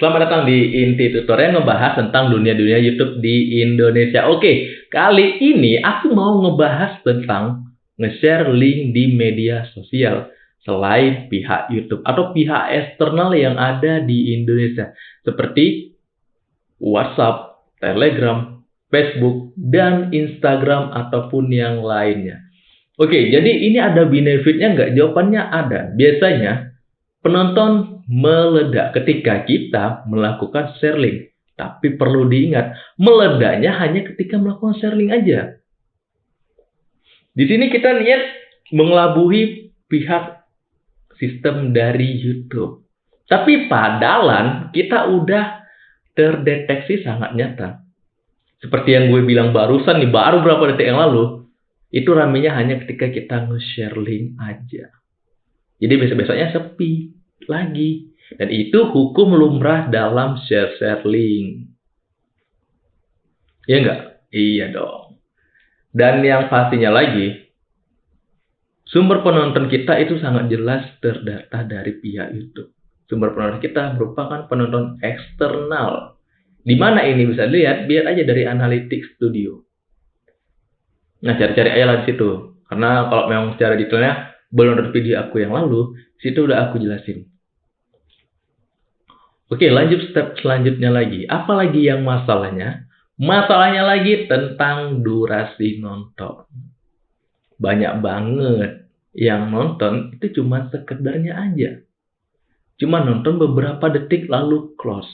Selamat datang di Inti Tutorial ngebahas tentang dunia-dunia YouTube di Indonesia. Oke, kali ini aku mau ngebahas tentang nge-share link di media sosial selain pihak YouTube atau pihak eksternal yang ada di Indonesia seperti WhatsApp, Telegram, Facebook, dan Instagram ataupun yang lainnya. Oke, jadi ini ada benefitnya nggak? Jawabannya ada. Biasanya penonton meledak ketika kita melakukan share link. Tapi perlu diingat, meledaknya hanya ketika melakukan share link aja. Di sini kita lihat mengelabuhi pihak sistem dari YouTube. Tapi padalan kita udah terdeteksi sangat nyata. Seperti yang gue bilang barusan nih, baru berapa detik yang lalu, itu ramenya hanya ketika kita nge-share link aja. Jadi besok-besoknya sepi lagi. Dan itu hukum lumrah dalam share-share link. Iya enggak? Iya dong. Dan yang pastinya lagi, sumber penonton kita itu sangat jelas terdata dari pihak YouTube. Sumber penonton kita merupakan penonton eksternal. Di mana ini bisa dilihat? Biar aja dari Analytics Studio. Nah, cari-cari aja lah di situ. Karena kalau memang secara detailnya belum ada video aku yang lalu, situ udah aku jelasin. Oke, lanjut step selanjutnya lagi. Apalagi yang masalahnya? Masalahnya lagi tentang durasi nonton. Banyak banget yang nonton itu cuma sekedarnya aja. Cuma nonton beberapa detik lalu close.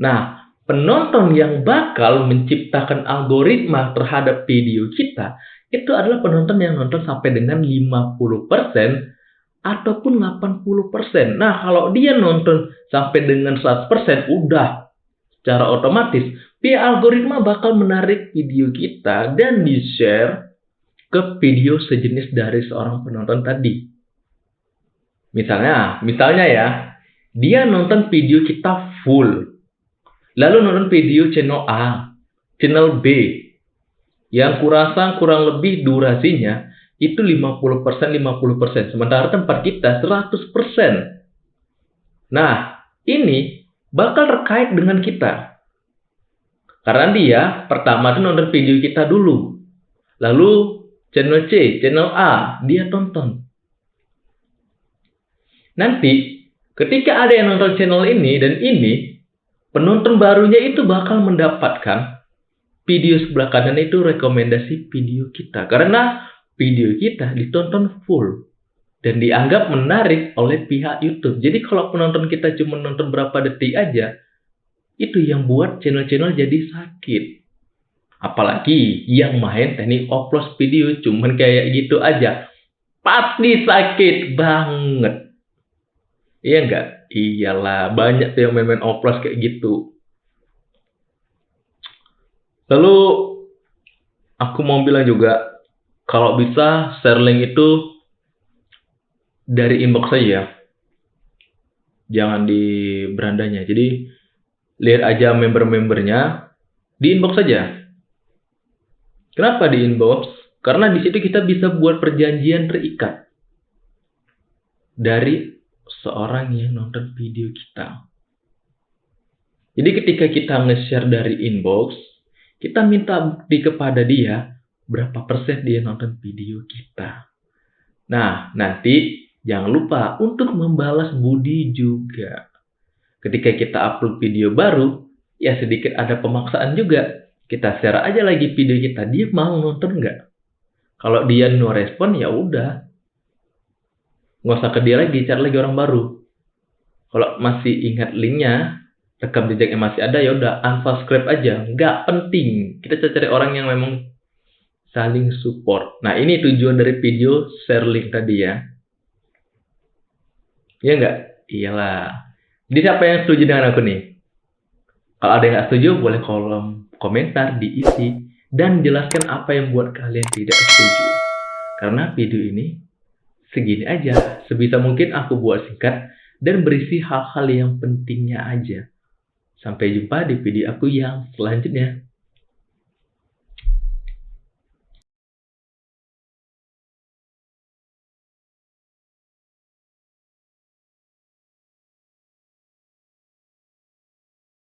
Nah, penonton yang bakal menciptakan algoritma terhadap video kita itu adalah penonton yang nonton sampai dengan 50% ataupun 80%. Nah, kalau dia nonton sampai dengan 100%, udah secara otomatis pihak algoritma bakal menarik video kita dan di-share ke video sejenis dari seorang penonton tadi. Misalnya, misalnya ya, dia nonton video kita full. Lalu nonton video channel A, channel B, yang kurasa kurang lebih durasinya itu 50%, 50%. Sementara tempat kita 100%. Nah, ini bakal terkait dengan kita. Karena dia pertama itu nonton video kita dulu. Lalu channel C, channel A, dia tonton. Nanti ketika ada yang nonton channel ini dan ini, penonton barunya itu bakal mendapatkan video sebelah kanan itu rekomendasi video kita. Karena video kita ditonton full dan dianggap menarik oleh pihak YouTube. Jadi kalau penonton kita cuma nonton berapa detik aja, itu yang buat channel-channel jadi sakit. Apalagi yang main teknik upload video cuman kayak gitu aja. Pasti sakit banget. Iya enggak? Iyalah, banyak tuh yang main-main oplos kayak gitu. Lalu aku mau bilang juga kalau bisa share link itu dari inbox saja. Jangan di berandanya. Jadi lihat aja member-membernya di inbox saja. Kenapa di inbox? Karena di situ kita bisa buat perjanjian terikat dari seorang yang nonton video kita. Jadi ketika kita nge-share dari inbox, kita minta di kepada dia berapa persen dia nonton video kita. Nah, nanti jangan lupa untuk membalas budi juga. Ketika kita upload video baru, ya sedikit ada pemaksaan juga. Kita share aja lagi video kita, dia mau nonton nggak? Kalau dia no respon, ya udah. Nggak usah ke dia lagi, cari lagi orang baru. Kalau masih ingat linknya, rekam jejaknya masih ada, ya udah unsubscribe aja. Nggak penting. Kita cari orang yang memang saling support. Nah, ini tujuan dari video share link tadi ya. Iya nggak? Iyalah. Jadi siapa yang setuju dengan aku nih? Kalau ada yang nggak setuju, boleh kolom komentar diisi dan jelaskan apa yang buat kalian tidak setuju. Karena video ini segini aja. Sebisa mungkin aku buat singkat dan berisi hal-hal yang pentingnya aja. Sampai jumpa di video aku yang selanjutnya.